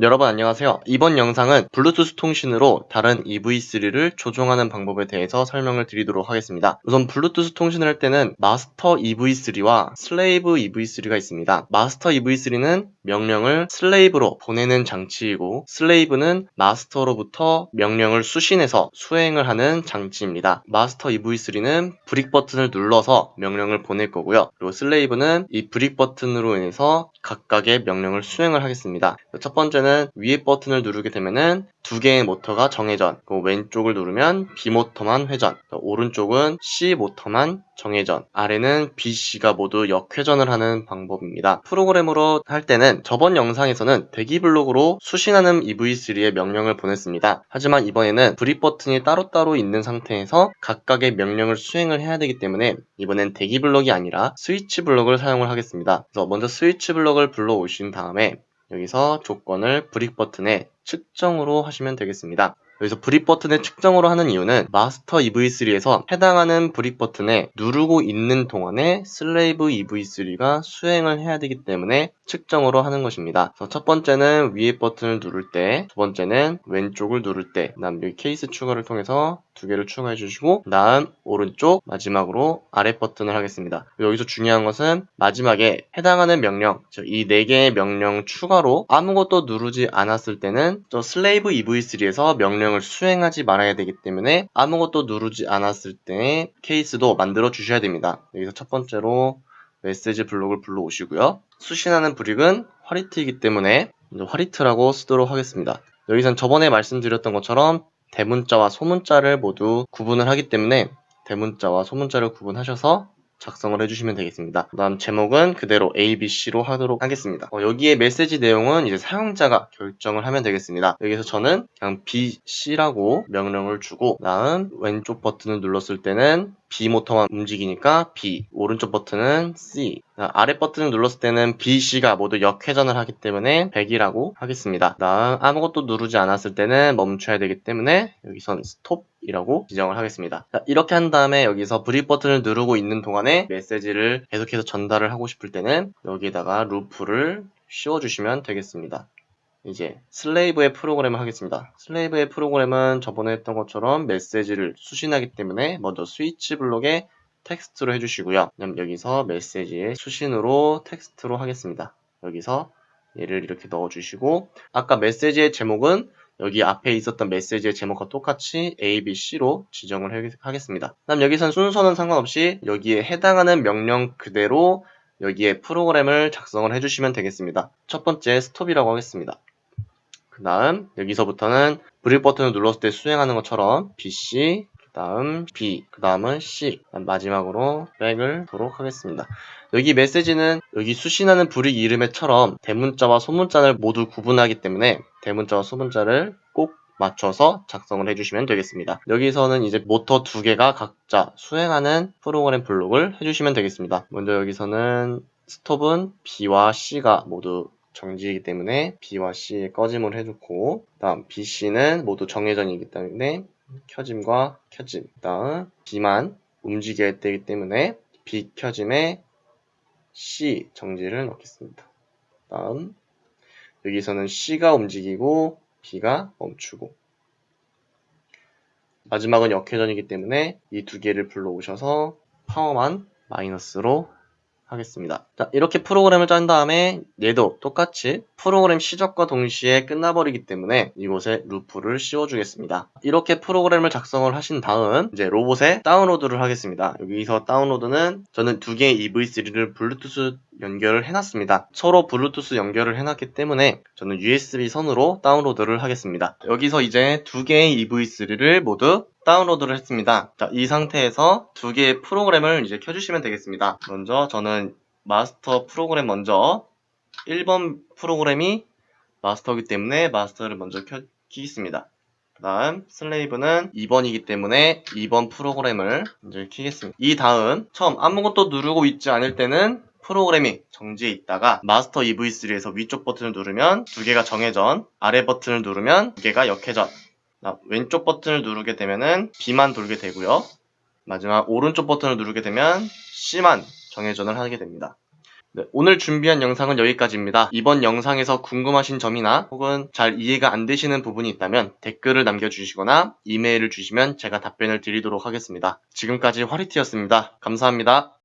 여러분 안녕하세요. 이번 영상은 블루투스 통신으로 다른 EV3를 조종하는 방법에 대해서 설명을 드리도록 하겠습니다. 우선 블루투스 통신을 할 때는 마스터 EV3와 slave EV3가 있습니다. 마스터 EV3는 명령을 slave로 보내는 장치이고 slave는 마스터로부터 명령을 수신해서 수행을 하는 장치입니다. 마스터 EV3는 brick 버튼을 눌러서 명령을 보낼 거고요. 그리고 slave는 이 brick 버튼으로 인해서 각각의 명령을 수행을 하겠습니다. 첫 번째는 위에 버튼을 누르게 되면은 두 개의 모터가 정회전, 왼쪽을 누르면 B 모터만 회전, 오른쪽은 C 모터만 정회전, 아래는 B, C가 모두 역회전을 하는 방법입니다. 프로그램으로 할 때는 저번 영상에서는 대기 블록으로 수신하는 EV3의 명령을 보냈습니다. 하지만 이번에는 브릿 버튼이 따로따로 있는 상태에서 각각의 명령을 수행을 해야 되기 때문에 이번엔 대기 블록이 아니라 스위치 블록을 사용을 하겠습니다. 그래서 먼저 스위치 블록을 불러오신 다음에 여기서 조건을 brick 버튼에 측정으로 하시면 되겠습니다. 여기서 brick 버튼의 측정으로 하는 이유는 마스터 EV3에서 해당하는 brick 버튼에 누르고 있는 동안에 slave EV3가 수행을 해야 되기 때문에 측정으로 하는 것입니다. 첫 번째는 위에 버튼을 누를 때, 두 번째는 왼쪽을 누를 때, 그 다음 여기 케이스 추가를 통해서 두 개를 추가해 주시고 그 다음 오른쪽 마지막으로 아래 버튼을 하겠습니다. 여기서 중요한 것은 마지막에 해당하는 명령 이 네 개의 명령 추가로 아무것도 누르지 않았을 때는 저 slave EV3에서 명령 을 수행하지 말아야 되기 때문에 아무것도 누르지 않았을 때 케이스도 만들어 주셔야 됩니다. 여기서 첫 번째로 메시지 블록을 불러오시고요. 수신하는 브릭은 화리트이기 때문에 화리트라고 쓰도록 하겠습니다. 여기선 저번에 말씀드렸던 것처럼 대문자와 소문자를 모두 구분을 하기 때문에 대문자와 소문자를 구분하셔서 작성을 해주시면 되겠습니다. 그 다음 제목은 그대로 A, B, C로 하도록 하겠습니다. 어, 여기에 메시지 내용은 이제 사용자가 결정을 하면 되겠습니다. 여기서 저는 그냥 B, C라고 명령을 주고 그 다음 왼쪽 버튼을 눌렀을 때는 B 모터만 움직이니까 B, 오른쪽 버튼은 C, 아래 버튼을 눌렀을 때는 B, C가 모두 역회전을 하기 때문에 100이라고 하겠습니다. 다음 아무것도 누르지 않았을 때는 멈춰야 되기 때문에 여기선 스톱 이라고 지정을 하겠습니다. 자, 이렇게 한 다음에 여기서 brick 버튼을 누르고 있는 동안에 메시지를 계속해서 전달을 하고 싶을 때는 여기다가 루프를 씌워주시면 되겠습니다. 이제 slave의 프로그램을 하겠습니다. slave의 프로그램은 저번에 했던 것처럼 메시지를 수신하기 때문에 먼저 스위치 블록에 텍스트로 해주시고요. 그럼 여기서 메시지의 수신으로 텍스트로 하겠습니다. 여기서 얘를 이렇게 넣어주시고 아까 메시지의 제목은 여기 앞에 있었던 메시지의 제목과 똑같이 A, B, C로 지정을 하겠습니다. 다음 여기선 순서는 상관없이 여기에 해당하는 명령 그대로 여기에 프로그램을 작성을 해주시면 되겠습니다. 첫 번째 stop이라고 하겠습니다. 그 다음 여기서부터는 brick 버튼을 눌렀을 때 수행하는 것처럼 BC 그 다음 B 그 다음은 C 마지막으로 back을 하도록 하겠습니다. 여기 메시지는 여기 수신하는 brick 이름에처럼 대문자와 소문자를 모두 구분하기 때문에 대문자와 소문자를 꼭 맞춰서 작성을 해주시면 되겠습니다. 여기서는 이제 모터 두 개가 각자 수행하는 프로그램 블록을 해주시면 되겠습니다. 먼저 여기서는 스톱은 B와 C가 모두 정지이기 때문에 B와 C에 꺼짐을 해줬고 다음 B, C는 모두 정회전이기 때문에 켜짐과 켜짐 다음 B만 움직여야 되기 때문에 B 켜짐에 C 정지를 넣겠습니다. 다음 여기서는 C가 움직이고 B가 멈추고 마지막은 역회전이기 때문에 이 두 개를 불러오셔서 파워만 마이너스로 하겠습니다. 자, 이렇게 프로그램을 짠 다음에 얘도 똑같이 프로그램 시작과 동시에 끝나버리기 때문에 이곳에 루프를 씌워주겠습니다. 이렇게 프로그램을 작성을 하신 다음 이제 로봇에 다운로드를 하겠습니다. 여기서 다운로드는 저는 두 개의 EV3를 블루투스 연결을 해놨습니다. 서로 블루투스 연결을 해놨기 때문에 저는 USB 선으로 다운로드를 하겠습니다. 여기서 이제 두 개의 EV3를 모두 다운로드를 했습니다. 자, 이 상태에서 두 개의 프로그램을 이제 켜주시면 되겠습니다. 먼저 저는 마스터 프로그램 먼저 1번 프로그램이 마스터이기 때문에 마스터를 먼저 켜, 키겠습니다. 그 다음 슬레이브는 2번이기 때문에 2번 프로그램을 이제 키겠습니다. 이 다음 처음 아무것도 누르고 있지 않을 때는 프로그램이 정지해 있다가 마스터 EV3에서 위쪽 버튼을 누르면 두 개가 정회전, 아래 버튼을 누르면 두 개가 역회전 왼쪽 버튼을 누르게 되면은 B만 돌게 되고요. 마지막 오른쪽 버튼을 누르게 되면 C만 정회전을 하게 됩니다. 네, 오늘 준비한 영상은 여기까지입니다. 이번 영상에서 궁금하신 점이나 혹은 잘 이해가 안 되시는 부분이 있다면 댓글을 남겨주시거나 이메일을 주시면 제가 답변을 드리도록 하겠습니다. 지금까지 화리티였습니다. 감사합니다.